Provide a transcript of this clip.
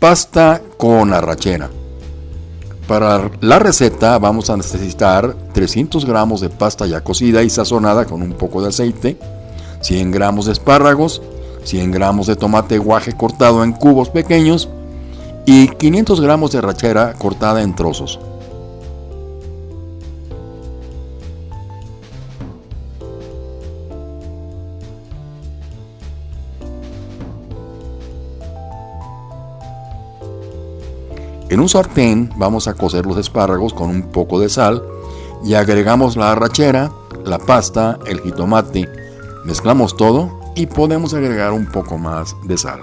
Pasta con arrachera. Para la receta vamos a necesitar 300 gramos de pasta ya cocida y sazonada con un poco de aceite, 100 gramos de espárragos, 100 gramos de tomate guaje cortado en cubos pequeños y 500 gramos de arrachera cortada en trozos. En un sartén vamos a cocer los espárragos con un poco de sal y agregamos la arrachera, la pasta, el jitomate, mezclamos todo y podemos agregar un poco más de sal.